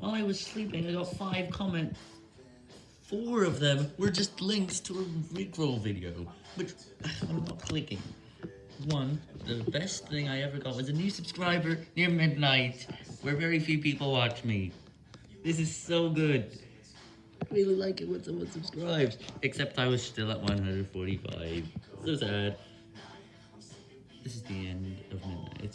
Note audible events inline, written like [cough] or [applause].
While I was sleeping, I got five comments. Four of them were just links to a Rickroll video, which [sighs] I'm not clicking. One, the best thing I ever got was a new subscriber near midnight, where very few people watch me. This is so good. I really like it when someone subscribes, except I was still at 145. So sad. This is the end of midnight.